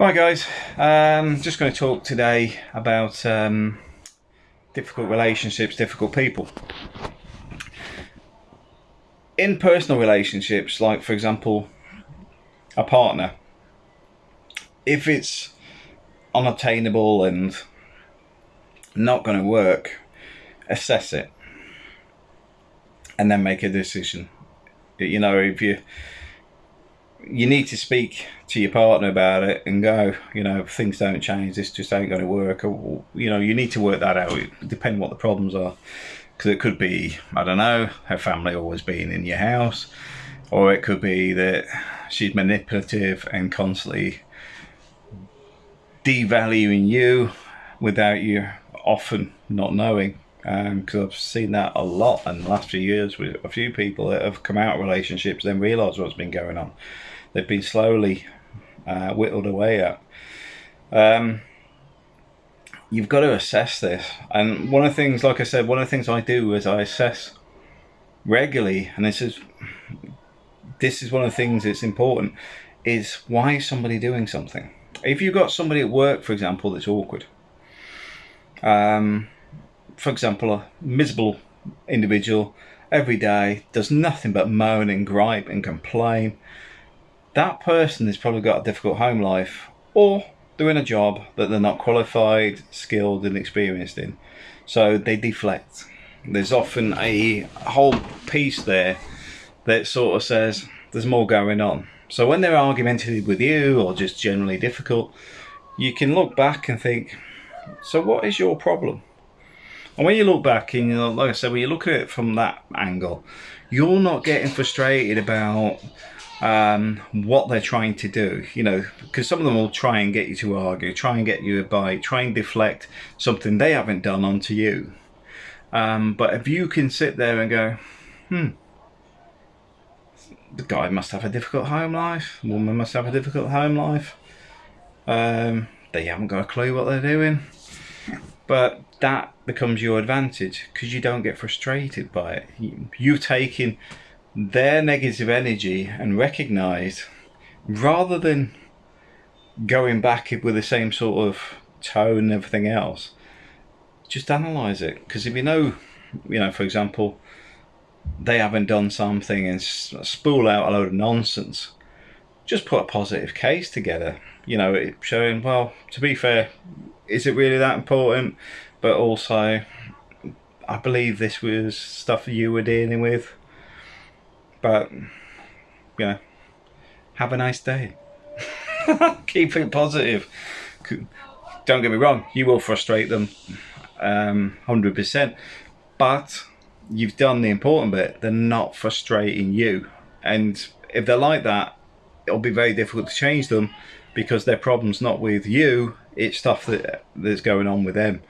Hi guys, um, just going to talk today about um, difficult relationships, difficult people. In personal relationships, like for example, a partner, if it's unattainable and not going to work, assess it and then make a decision. You know, if you you need to speak to your partner about it and go, you know, things don't change, this just ain't going to work. Or, you know, you need to work that out, depending what the problems are. Because it could be, I don't know, her family always being in your house, or it could be that she's manipulative and constantly devaluing you without you often not knowing. Because um, I've seen that a lot in the last few years with a few people that have come out of relationships, then realise what's been going on they've been slowly uh, whittled away at. Um, you've got to assess this, and one of the things, like I said, one of the things I do is I assess regularly, and this is this is one of the things that's important is why is somebody doing something if you've got somebody at work for example that's awkward um, for example a miserable individual every day does nothing but moan and gripe and complain that person has probably got a difficult home life or doing a job that they're not qualified, skilled, and experienced in. So they deflect. There's often a whole piece there that sort of says there's more going on. So when they're argumentative with you or just generally difficult, you can look back and think, so what is your problem? And when you look back and you know, like I said, when you look at it from that angle, you're not getting frustrated about um, what they're trying to do, you know, because some of them will try and get you to argue, try and get you a bite, try and deflect something they haven't done onto you. Um, but if you can sit there and go, hmm, the guy must have a difficult home life, the woman must have a difficult home life, um, they haven't got a clue what they're doing. But that becomes your advantage because you don't get frustrated by it. You, you've taken their negative energy and recognize rather than going back with the same sort of tone and everything else just analyze it because if you know you know for example they haven't done something and spool out a load of nonsense just put a positive case together you know showing well to be fair is it really that important but also I believe this was stuff you were dealing with but, you know, have a nice day. Keep it positive. Don't get me wrong, you will frustrate them um, 100%. But you've done the important bit. They're not frustrating you. And if they're like that, it'll be very difficult to change them because their problem's not with you, it's stuff that that's going on with them.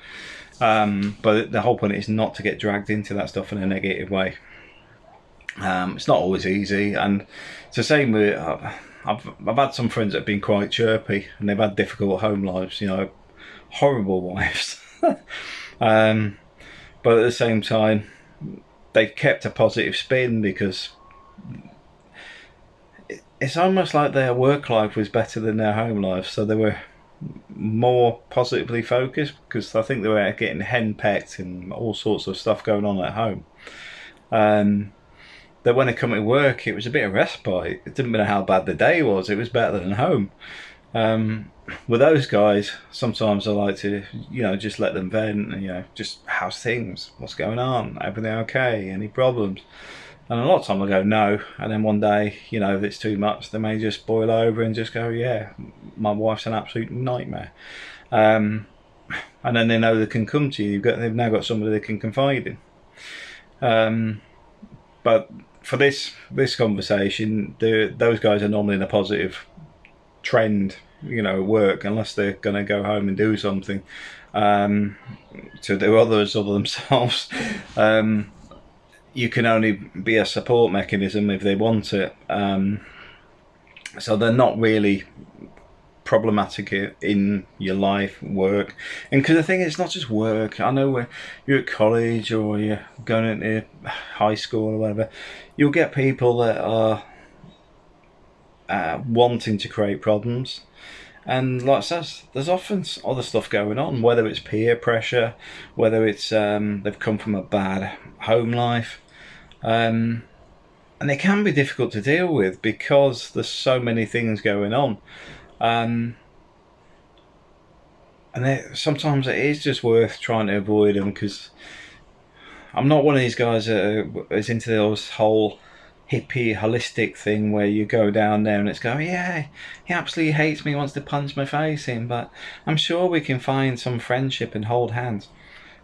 Um, but the whole point is not to get dragged into that stuff in a negative way. Um, it's not always easy, and it's the same with. Uh, I've I've had some friends that have been quite chirpy, and they've had difficult home lives. You know, horrible wives. um, but at the same time, they've kept a positive spin because it's almost like their work life was better than their home life, so they were more positively focused because I think they were getting henpecked and all sorts of stuff going on at home. Um, that when I come to work, it was a bit of respite. It didn't matter how bad the day was; it was better than home. Um, with those guys, sometimes I like to, you know, just let them vent. And, you know, just how's things? What's going on? Everything okay? Any problems? And a lot of time I go no, and then one day, you know, if it's too much, they may just boil over and just go, yeah, my wife's an absolute nightmare. Um, and then they know they can come to you. Got, they've now got somebody they can confide in. Um, but for this this conversation, those guys are normally in a positive trend, you know, work unless they're going to go home and do something um, to do others other themselves. You can only be a support mechanism if they want it. Um, so they're not really problematic in your life, work, and because the thing is, it's not just work. I know when you're at college or you're going into high school or whatever, you'll get people that are uh, wanting to create problems, And like I says, there's often other stuff going on, whether it's peer pressure, whether it's um, they've come from a bad home life. Um, and it can be difficult to deal with because there's so many things going on. Um, and it, sometimes it is just worth trying to avoid them because I'm not one of these guys that is into this whole hippie holistic thing where you go down there and it's go yeah he absolutely hates me wants to punch my face in but i'm sure we can find some friendship and hold hands.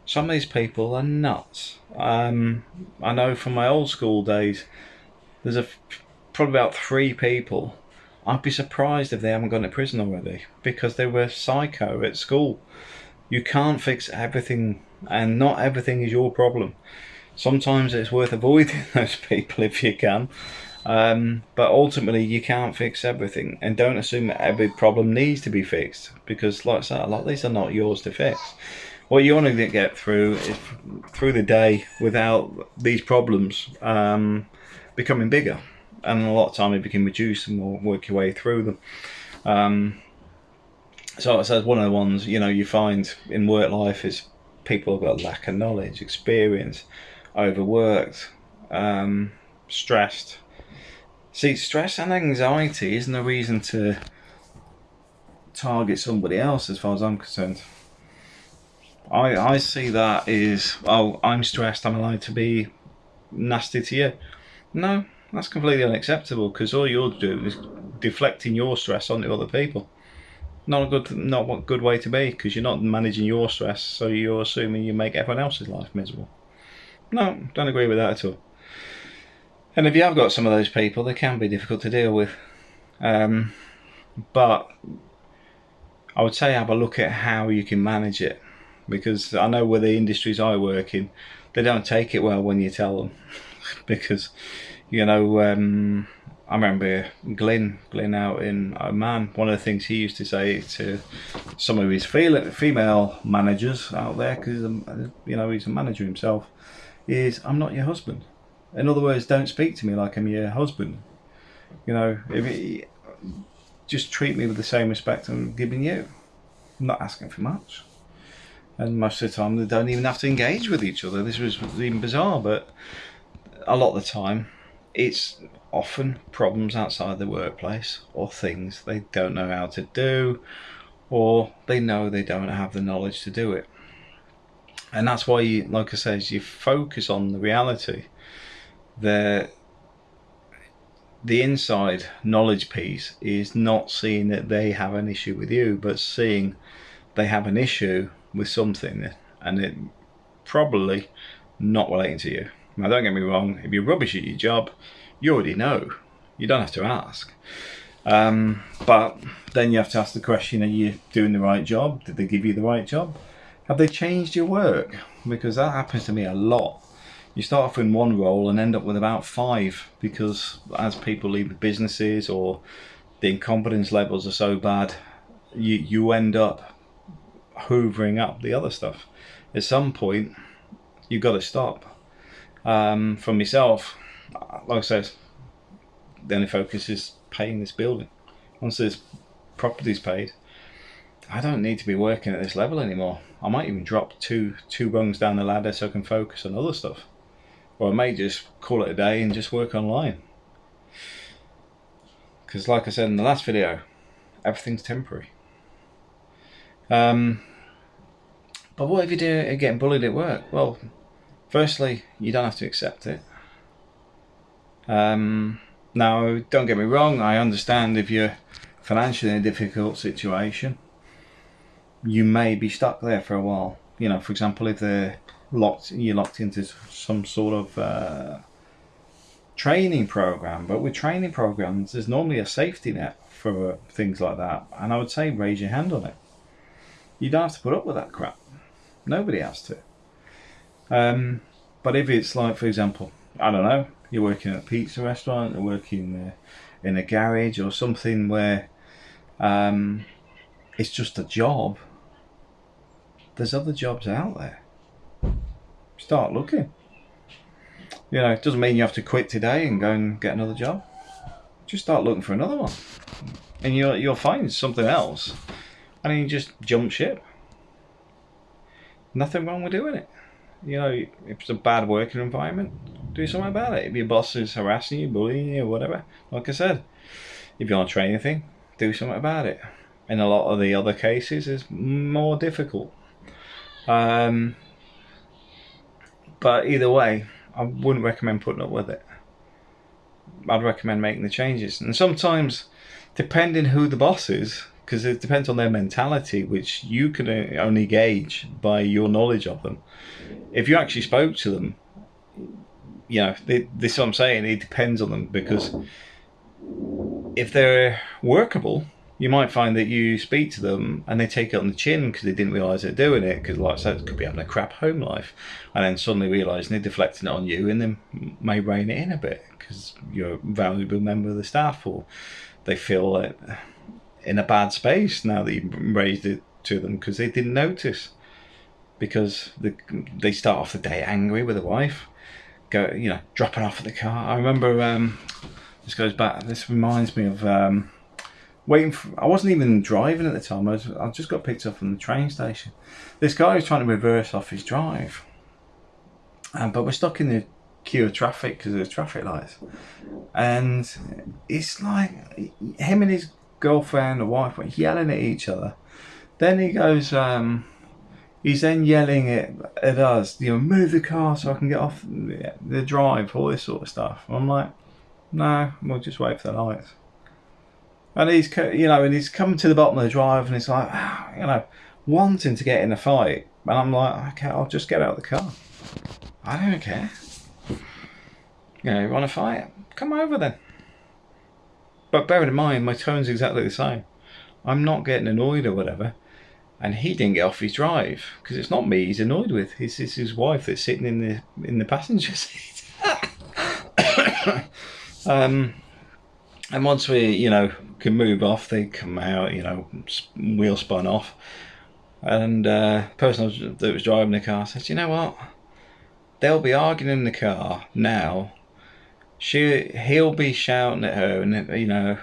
Some of these people are nuts. Um, i know from my old school days there's a probably about three people. I'd be surprised if they haven't gone to prison already because they were psycho at school. You can't fix everything and not everything is your problem sometimes it's worth avoiding those people if you can. Um, but ultimately, you can't fix everything, and don't assume that every problem needs to be fixed because, like I said, a lot of these are not yours to fix. What you want to get through is through the day without these problems um, becoming bigger, and a lot of time you can reduce and work your way through them. Um, so, I said one of the ones you know you find in work life is people have got a lack of knowledge, experience, overworked, um, stressed. See, stress and anxiety isn't a reason to target somebody else, as far as I'm concerned. I I see that is oh I'm stressed. I'm allowed to be nasty to you. No, that's completely unacceptable because all you're doing is deflecting your stress onto other people. Not a good, not a good way to be because you're not managing your stress, so you're assuming you make everyone else's life miserable. No, don't agree with that at all. And if you have got some of those people, they can be difficult to deal with. Um, but I would say have a look at how you can manage it because I know where the industries I work in, they don't take it well when you tell them because you know um, I remember Glyn Glyn out in Oman. One of the things he used to say to some of his female managers out there because you know he's a manager himself is I'm not your husband. In other words, don't speak to me like I'm your husband. You know, if it, just treat me with the same respect I'm giving you. I'm not asking for much. And most of the time, they don't even have to engage with each other. This was even bizarre, but a lot of the time, it's often problems outside the workplace or things they don't know how to do or they know they don't have the knowledge to do it and that's why you like i said you focus on the reality. The the inside knowledge piece is not seeing that they have an issue with you but seeing they have an issue with something and it probably not relating to you. Now don't get me wrong if you're rubbish at your job you already know. You don't have to ask. Um, but then you have to ask the question are you doing the right job? Did they give you the right job have they changed your work? Because that happens to me a lot. You start off in one role and end up with about five because as people leave the businesses or the incompetence levels are so bad, you, you end up hoovering up the other stuff. At some point, you've got to stop. Um, for myself, like I said, the only focus is paying this building. Once this property's paid, I don't need to be working at this level anymore. I might even drop two two rungs down the ladder so I can focus on other stuff. Or I may just call it a day and just work online. Because like I said in the last video, everything's temporary. Um, but what if you do getting bullied at work? Well, firstly, you don't have to accept it. Um, now, don't get me wrong, I understand if you're financially in a difficult situation you may be stuck there for a while. You know, for example, if they're locked, you're locked into some sort of uh, training program. But with training programs, there's normally a safety net for things like that. And I would say raise your hand on it. You don't have to put up with that crap. Nobody has to. Um, but if it's like, for example, I don't know, you're working at a pizza restaurant, or working uh, in a garage or something where um, it's just a job there's other jobs out there. Start looking. You know, it doesn't mean you have to quit today and go and get another job. Just start looking for another one. and you'll you'll find something else, and then you just jump ship. Nothing wrong with doing it. You know, if it's a bad working environment, do something about it. If your boss is harassing you, bullying you, or whatever, like I said, if you're on a training thing, do something about it. In a lot of the other cases, it's more difficult. Um, but either way, I wouldn't recommend putting up with it. I'd recommend making the changes. And sometimes, depending who the boss is, because it depends on their mentality, which you can only gauge by your knowledge of them. If you actually spoke to them, you know, they, this is what I'm saying, it depends on them because if they're workable, you might find that you speak to them and they take it on the chin because they didn't realise they're doing it because like I said, it could be having a crap home life. And then suddenly realising they're deflecting it on you and then may rein it in a bit because you're a valuable member of the staff or they feel like in a bad space now that you've raised it to them because they didn't notice. Because they, they start off the day angry with the wife go you know dropping off at the car. I remember um, this goes back this reminds me of um, waiting for, I wasn't even driving at the time. I, was, I just got picked up from the train station. This guy was trying to reverse off his drive. Um, but we're stuck in the queue of traffic because of the traffic lights. And it's like him and his girlfriend or wife were yelling at each other. Then he goes um, he's then yelling at, at us you know move the car so I can get off the drive all this sort of stuff. I'm like no we'll just wait for the lights and he's you know and he's coming to the bottom of the drive and he's like you know wanting to get in a fight and I'm like okay I'll just get out of the car I don't care you know, you want to fight? Come over then. But bear in mind, my tone's exactly the same. I'm not getting annoyed or whatever. And he didn't get off his drive because it's not me he's annoyed with. It's, it's his wife that's sitting in the in the passenger seat. um, and once we, you know, can move off, they come out, you know, wheel spun off. And uh, person that was driving the car says, you know what? They'll be arguing in the car now. She he'll be shouting at her and you know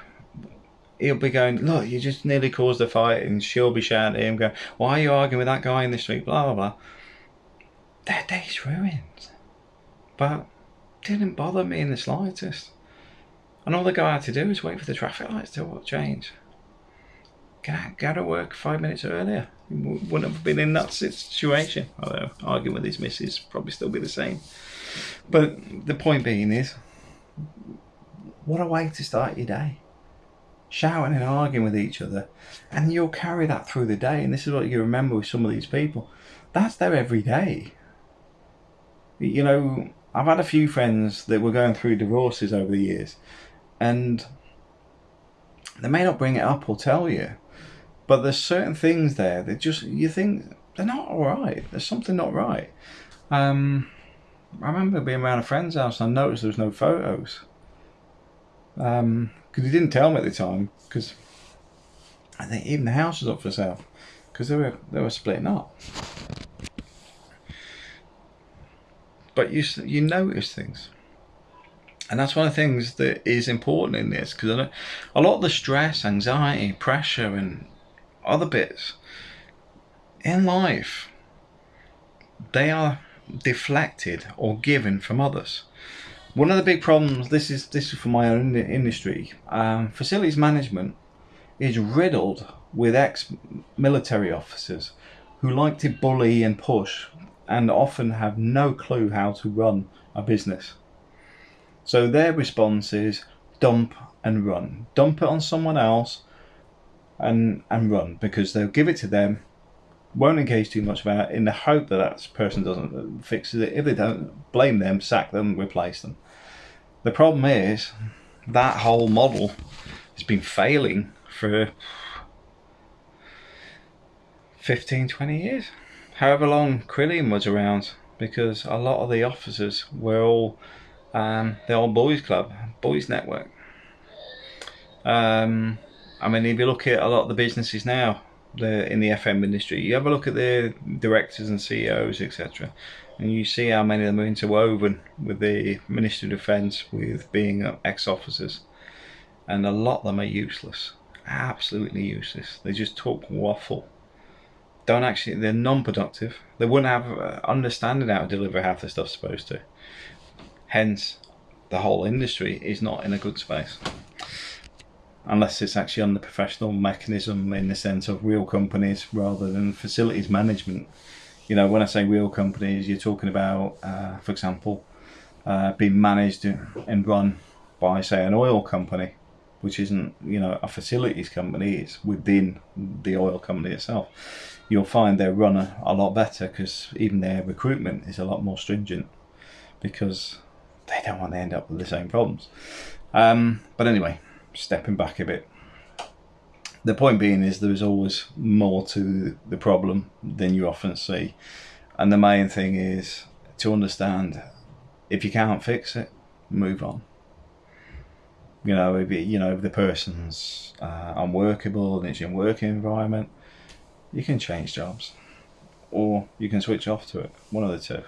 he'll be going look you just nearly caused a fight and she'll be shouting at him going why are you arguing with that guy in the street? Blah blah blah. Their day's ruined. But didn't bother me in the slightest and all the guy had to do was wait for the traffic lights to change get out, go to work five minutes earlier wouldn't have been in that situation although arguing with his missus probably still be the same but the point being is what a way to start your day. Shouting and arguing with each other, and you'll carry that through the day. And this is what you remember with some of these people. That's their every day. You know, I've had a few friends that were going through divorces over the years, and they may not bring it up or tell you, but there's certain things there that just you think they're not all right. There's something not right. Um, I remember being around a friend's house and I noticed there was no photos because um, he didn't tell me at the time because I think even the house was up for sale because they were they were splitting up. But you you notice things, and that's one of the things that is important in this because a lot of the stress, anxiety, pressure, and other bits in life they are deflected or given from others. One of the big problems, this is this is for my own industry, um, facilities management is riddled with ex-military officers who like to bully and push and often have no clue how to run a business. So their response is dump and run. Dump it on someone else and, and run because they'll give it to them won't engage too much about it in the hope that that person doesn't fix it. If they don't, blame them, sack them, replace them. The problem is that whole model has been failing for 15, 20 years. However long Carillion was around, because a lot of the officers were all um, the old boys club, boys network. Um, I mean, if you look at a lot of the businesses now, the in the FM industry. You have a look at the directors and CEOs, etc., and you see how many of them are interwoven with the Ministry of Defence, with being ex-officers, and a lot of them are useless. absolutely useless. They just talk waffle. Don't actually, they're non-productive. They wouldn't have uh, understanding how to deliver half the stuff supposed to. Hence, the whole industry is not in a good space. Unless it's actually on the professional mechanism in the sense of real companies rather than facilities management. You know, when I say real companies, you're talking about, uh, for example, uh, being managed and run by, say, an oil company, which isn't, you know, a facilities company, it's within the oil company itself. You'll find they're run a, a lot better because even their recruitment is a lot more stringent because they don't want to end up with the same problems. Um, but anyway, stepping back a bit. The point being is there is always more to the problem than you often see. And the main thing is to understand if you can't fix it, move on. You know, if it, you know the person's uh, unworkable and it's in working environment, you can change jobs, or you can switch off to it. One of the two.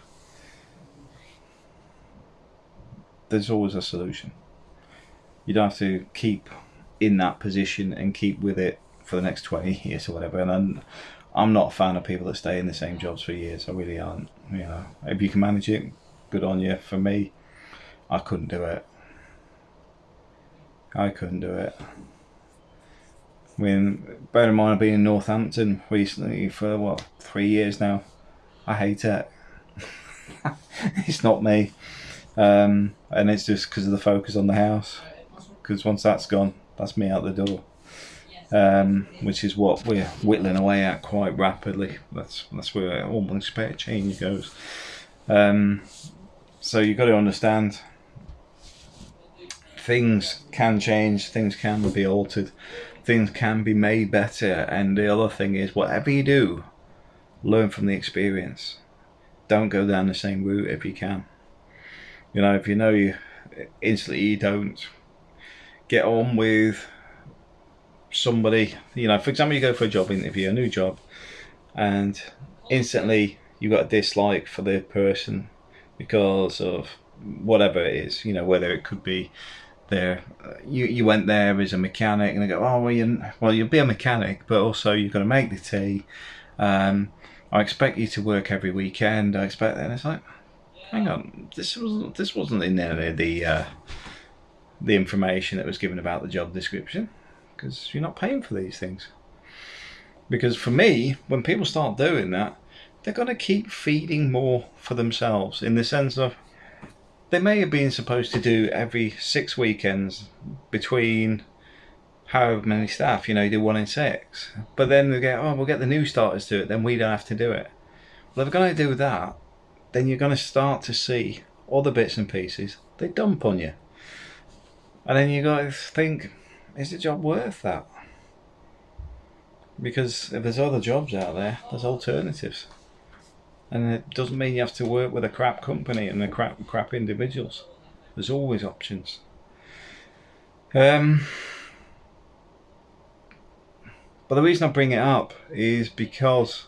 There's always a solution. You don't have to keep in that position and keep with it for the next 20 years or whatever. And I'm, I'm not a fan of people that stay in the same jobs for years. I really aren't. You know, if you can manage it, good on you. For me, I couldn't do it. I couldn't do it. Mean, bear in mind I've been in Northampton recently for what three years now. I hate it. it's not me, um, and it's just because of the focus on the house. Because once that's gone, that's me out the door. Um, which is what we're whittling away at quite rapidly. That's that's where all spare change goes. Um, so you've got to understand things can change, things can be altered, things can be made better. And the other thing is, whatever you do, learn from the experience. Don't go down the same route if you can. You know, if you know you instantly you don't get on with somebody, you know, for example, you go for a job interview, a new job, and instantly you got a dislike for the person because of whatever it is, you know, whether it could be there, you, you went there as a mechanic and they go, oh, well, you, well, you'll be a mechanic, but also you're going to make the tea. Um, I expect you to work every weekend. I expect that. And it's like, hang on, this wasn't, this wasn't in any of the, uh, the information that was given about the job description because you're not paying for these things. Because for me, when people start doing that, they're going to keep feeding more for themselves in the sense of they may have been supposed to do every six weekends between however many staff, you know, you do one in six. But then they get, oh, we'll get the new starters to it, then we don't have to do it. Well, if they're going to do that, then you're going to start to see other bits and pieces they dump on you. And then you got to think, is the job worth that? Because if there's other jobs out there, there's alternatives and it doesn't mean you have to work with a crap company and the crap crap individuals. There's always options. Um, but the reason I bring it up is because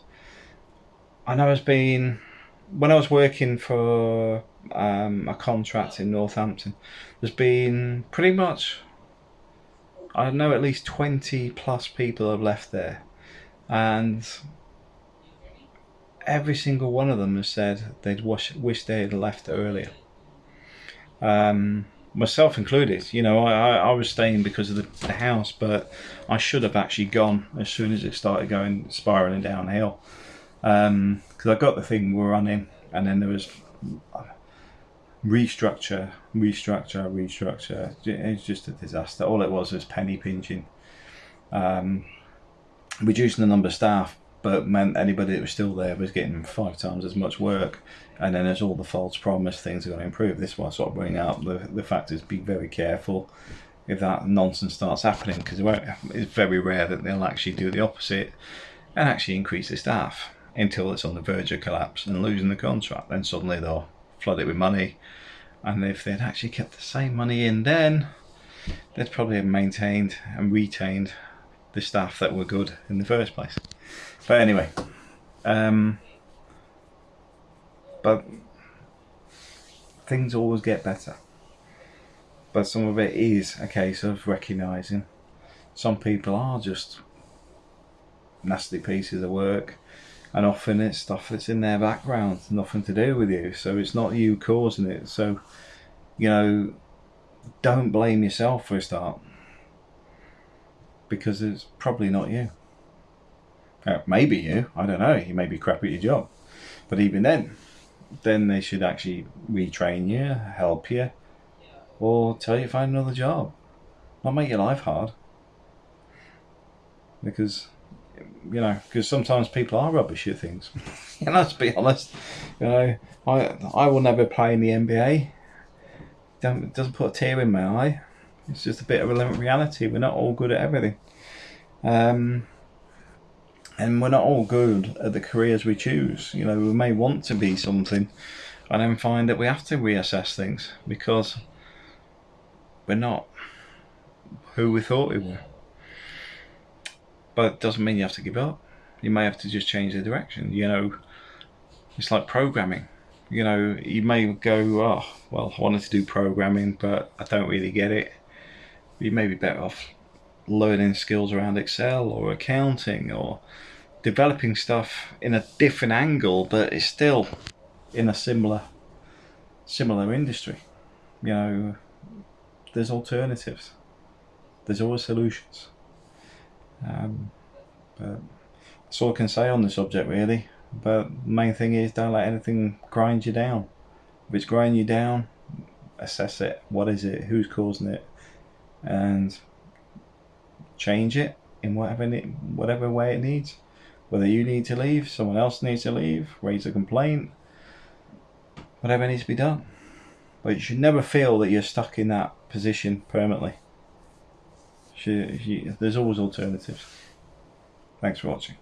I know it's been when I was working for um, a contract in Northampton. There's been pretty much I know at least 20 plus people have left there, and every single one of them has said they'd wish, wish they had left earlier. Um, myself included, you know, I, I was staying because of the, the, house, but I should have actually gone as soon as it started going spiraling downhill. Because um, I got the thing we're running, and then there was restructure, restructure, restructure. It's just a disaster. All it was was penny pinching, um, reducing the number of staff but meant anybody that was still there was getting five times as much work. And then there's all the false promise things are going to improve. This is why I sort of bring out the, the fact is be very careful if that nonsense starts happening because it's very rare that they'll actually do the opposite and actually increase the staff until it's on the verge of collapse and losing the contract. Then suddenly they'll flood it with money. And if they'd actually kept the same money in then, they'd probably have maintained and retained the staff that were good in the first place. But anyway, um, but things always get better. But some of it is a case of recognising Some people are just nasty pieces of work, and often it's stuff that's in their background, nothing to do with you. So it's not you causing it. So, you know, don't blame yourself for a start because it's probably not you. Uh, maybe you, I don't know, you may be crap at your job. But even then, then they should actually retrain you, help you, or tell you to find another job. Not make your life hard. Because, you know, because sometimes people are rubbish at things. you let's be honest. You know, I I will never play in the NBA. Don't, doesn't put a tear in my eye. It's just a bit of a reality. We're not all good at everything. Um, and we're not all good at the careers we choose. You know, we may want to be something and then find that we have to reassess things because we're not who we thought we were. But it doesn't mean you have to give up. You may have to just change the direction. You know, it's like programming. You know, you may go, oh, well, I wanted to do programming, but I don't really get it. You may be better off learning skills around Excel or accounting or developing stuff in a different angle, but it's still in a similar similar industry. You know, there's alternatives. There's always solutions. Um, but that's all I can say on the subject, really. But main thing is don't let anything grind you down. If it's grinding you down, assess it. What is it? Who's causing it? And change it in whatever whatever way it needs. Whether you need to leave, someone else needs to leave, raise a complaint, whatever needs to be done. But you should never feel that you're stuck in that position permanently. There's always alternatives. Thanks for watching.